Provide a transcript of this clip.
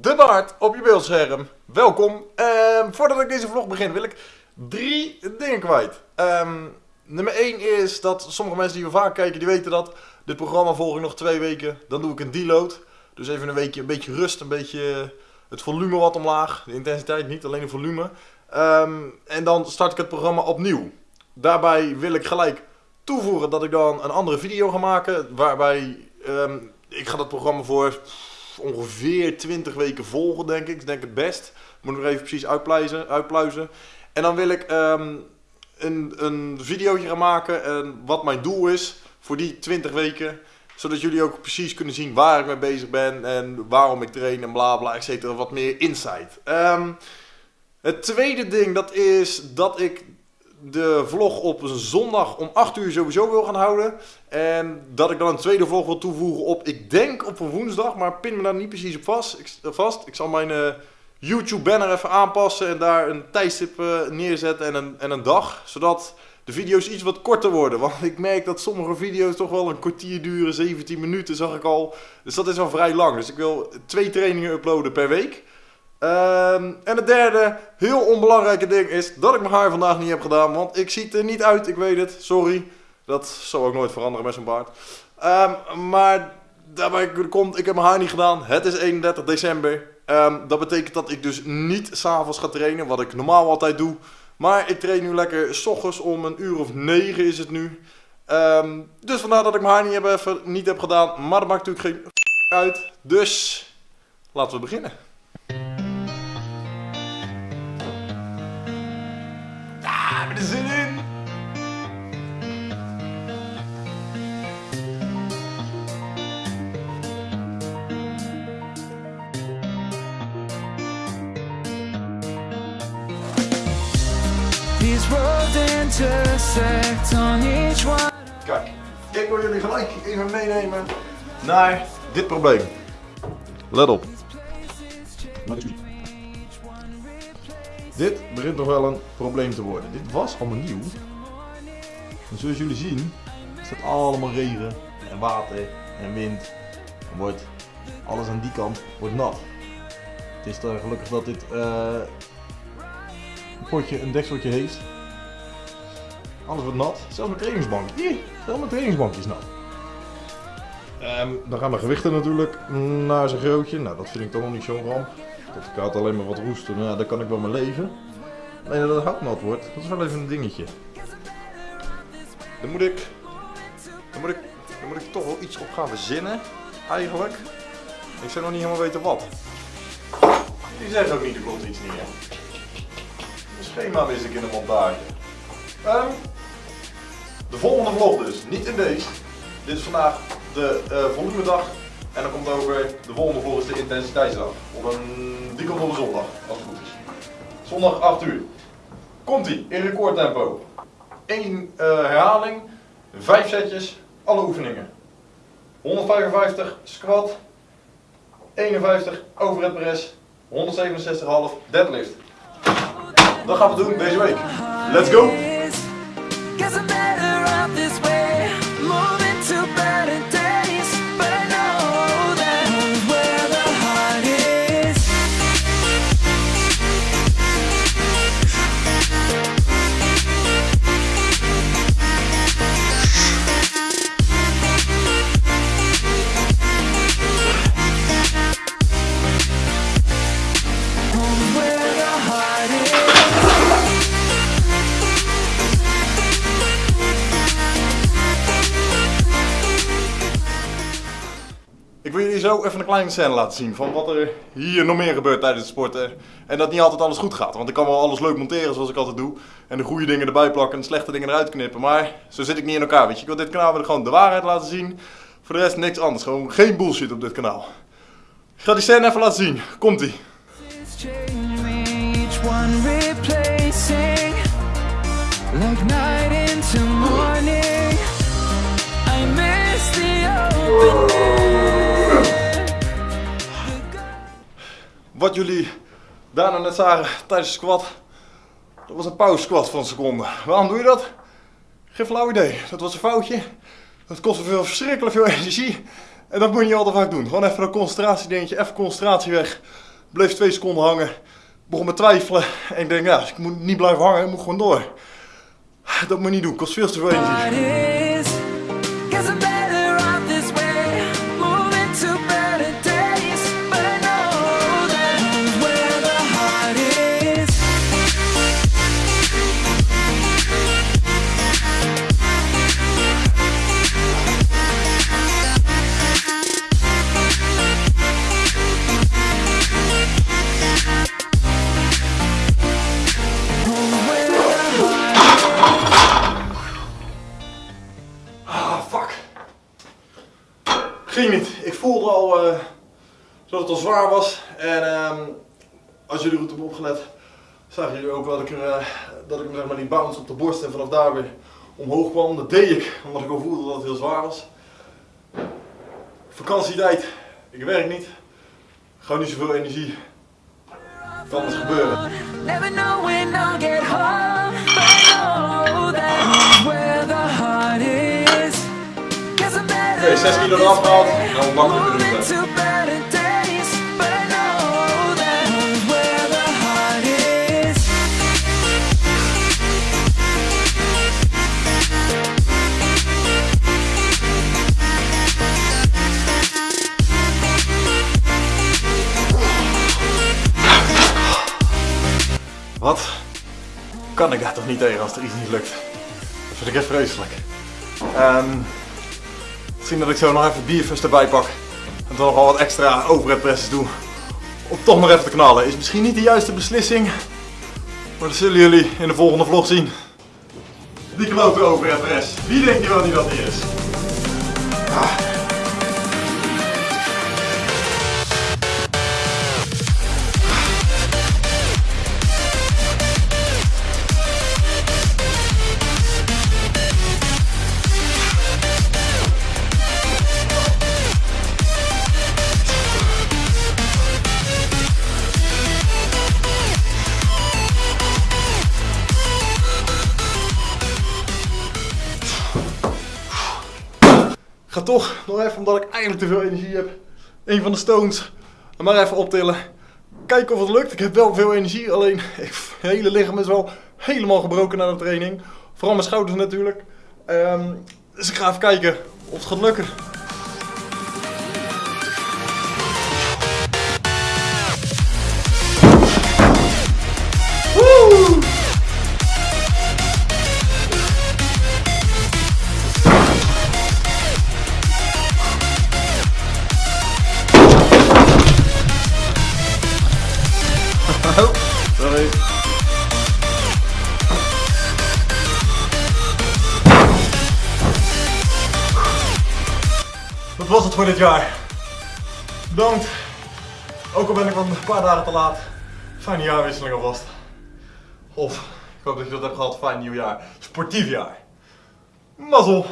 de baard op je beeldscherm. Welkom. Ehm, voordat ik deze vlog begin wil ik drie dingen kwijt. Ehm, nummer 1 is dat sommige mensen die we vaak kijken, die weten dat. Dit programma volg ik nog twee weken. Dan doe ik een deload. Dus even een weekje, een beetje rust, een beetje het volume wat omlaag. De intensiteit niet, alleen het volume. Ehm, en dan start ik het programma opnieuw. Daarbij wil ik gelijk toevoegen dat ik dan een andere video ga maken. Waarbij ik ga dat programma voor ongeveer 20 weken volgen, denk ik. Ik denk het best. Moet nog even precies uitpluizen. uitpluizen. En dan wil ik um, een, een videootje gaan maken. En wat mijn doel is voor die 20 weken. Zodat jullie ook precies kunnen zien waar ik mee bezig ben. En waarom ik train en bla bla, et cetera. Wat meer insight. Um, het tweede ding dat is dat ik de vlog op een zondag om 8 uur sowieso wil gaan houden. En dat ik dan een tweede vlog wil toevoegen op, ik denk op een woensdag, maar pin me daar niet precies op vast. Ik, vast. ik zal mijn uh, YouTube banner even aanpassen en daar een tijdstip uh, neerzetten en een, en een dag. Zodat de video's iets wat korter worden. Want ik merk dat sommige video's toch wel een kwartier duren, 17 minuten zag ik al. Dus dat is al vrij lang. Dus ik wil twee trainingen uploaden per week. Ehm, en het derde, heel onbelangrijke ding is dat ik mijn haar vandaag niet heb gedaan. Want ik zie er niet uit, ik weet het. Sorry. Dat zal ook nooit veranderen met zo'n baard. Um, maar daarbij komt, ik heb mijn haar niet gedaan. Het is 31 december. Um, dat betekent dat ik dus niet s'avonds ga trainen, wat ik normaal altijd doe. Maar ik train nu lekker s ochtends om een uur of negen is het nu. dus vandaar dat ik mijn haar niet heb, niet heb gedaan. Maar dat maakt natuurlijk geen uit. Dus laten we beginnen. Kijk, ik wil jullie gelijk even meenemen naar dit probleem. Let op. Dit begint nog wel een probleem te worden. Dit was allemaal nieuw. En zoals jullie zien, is het allemaal regen en water en wind. En wordt alles aan die kant wordt nat. Het is dan gelukkig dat dit uh, potje een dekseltje heeft. Alles wordt nat. Zelfs mijn trainingsbank. Hier, zelfs mijn trainingsbank is nat. Um, dan gaan de gewichten natuurlijk naar zijn grootje. Nou, dat vind ik toch nog niet zo'n ramp. Dat ik had alleen maar wat roesten, nou, daar kan ik wel mee leven. Alleen dat het hout nat wordt, dat is wel even een dingetje. Dan moet ik, dan moet ik, dan moet ik toch wel iets op gaan verzinnen, eigenlijk. Ik zou nog niet helemaal weten wat. Die zegt ook niet, er klopt iets niet, hè. Schema mis ik in de montage. Um, de volgende vlog dus, niet in deze. Dit is vandaag de uh, volgende dag en dan komt ook weer de volgende volgens de intensiteitsdag. Op een, die komt op een zondag, als het goed is. Zondag 8 uur. Komt ie, in recordtempo. Eén uh, herhaling, 5 setjes, alle oefeningen. 155 squat, 51 overhead press, 167,5 deadlift. Dat gaan we doen deze week. Let's go! Zo even een kleine scène laten zien van wat er hier nog meer gebeurt tijdens het sporten. En dat niet altijd alles goed gaat. Want ik kan wel alles leuk monteren zoals ik altijd doe. En de goede dingen erbij plakken en de slechte dingen eruit knippen. Maar zo zit ik niet in elkaar. Weet je, ik wil dit kanaal wil gewoon de waarheid laten zien. Voor de rest niks anders. Gewoon geen bullshit op dit kanaal. Ik ga die scène even laten zien. Komt ie. Like wat jullie daarna net zagen tijdens de squat, dat was een pauze squat van een seconde. Waarom doe je dat? Geen flauw idee. Dat was een foutje. Dat kostte veel, verschrikkelijk veel energie. En dat moet je niet al te vaak doen. Gewoon even een concentratie dingetje, even concentratie weg. Bleef twee seconden hangen. Begon me twijfelen. En ik denk, ja, ik moet niet blijven hangen, ik moet gewoon door. Dat moet je niet doen, kost veel te veel energie. Het al zwaar was. En ehm, als jullie goed hebben opgelet, zagen jullie ook wel dat ik, er, eh, dat ik hem zeg maar die bounce op de borst en vanaf daar weer omhoog kwam. Dat deed ik, omdat ik al voelde dat het heel zwaar was. Vakantietijd. Ik werk niet. Gewoon niet zoveel energie. Kan het gebeuren. Never know when I'll get home, but I know that home's where the heart is. Guess I'm better Oké, 6 kilo eraf gehaald. Nou, makkelijk Kan ik daar toch niet tegen als er iets niet lukt? Dat vind ik echt vreselijk. Ehm misschien dat ik zo nog even bierfust erbij pak. En dan nog wel wat extra overhead presses doe. Om toch nog even te knallen. Is misschien niet de juiste beslissing. Maar dat zullen jullie in de volgende vlog zien. Die klote overhead press. Wie denkt je wel niet dat die is? Ah. Ga toch nog even, omdat ik eigenlijk te veel energie heb, een van de stones maar even optillen. Kijken of het lukt. Ik heb wel veel energie, alleen mijn hele lichaam is wel helemaal gebroken na de training. Vooral mijn schouders natuurlijk. Ehm, dus ik ga even kijken of het gaat lukken. Oh, sorry. Dat was het voor dit jaar. Bedankt. Ook al ben ik wat een paar dagen te laat. Fijne jaarwisseling alvast. Of, ik hoop dat je dat hebt gehad. Fijn nieuwjaar. Sportief jaar. Mazzel.